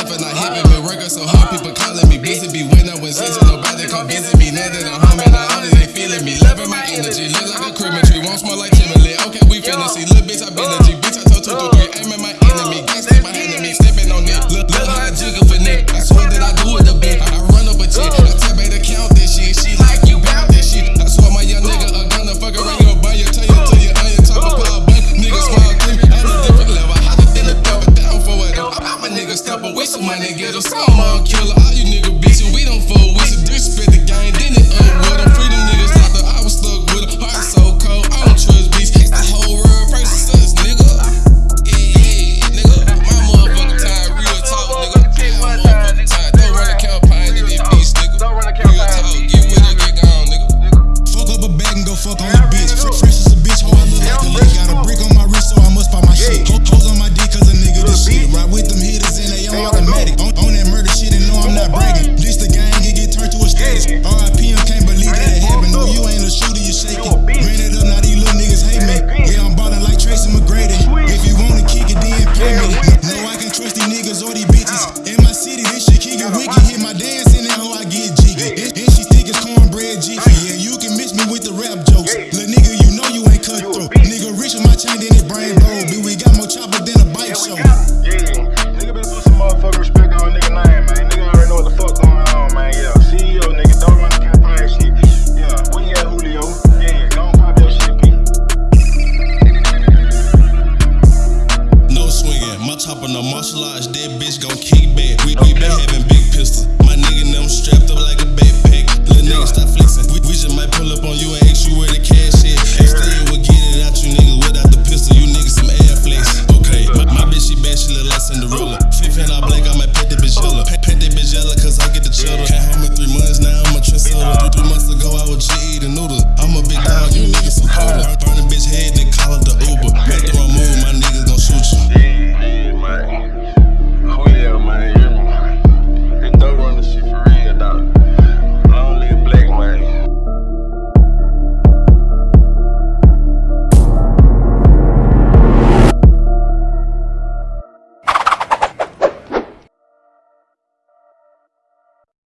shit thumping, I hit me. Working so hard, people calling me busy. Be when I was itching, nobody come busy me. Now that I'm and I only they feeling me. Loving my energy, look like a Christmas tree. Won't smell like chimney. Okay, we finna see. Little bitch, I been a G. Bitch, I told two, three. A Fresh as a bitch, how I look like a lick. Got a brick on my wrist, so I must buy my shit. Hoes on my dick, cause a nigga this shit. Ride with them hitters and they on automatic. On, on that murder shit and no, I'm not bragging. This the gang, it get turned to a status. RIP, I can't believe that it happened. No, you ain't a shooter, you shaking. Ran it up, now these little niggas hate me. Yeah, I'm ballin' like Tracy McGrady. If you wanna kick it, then pay me. No, I can't trust these niggas or these bitches. In my city, this shit keep it wicked. With my chain, then it brain we got more chopper than a bike show. Yeah, nigga better put some motherfucking respect on nigga name, man. Nigga already know what the fuck going on, man. Yeah, CEO, nigga, don't run the campaign shit. Yeah, where you at, Julio? Yeah, on pop your shit. No swinging, my chopper no martial arts, dead bitch gon' kick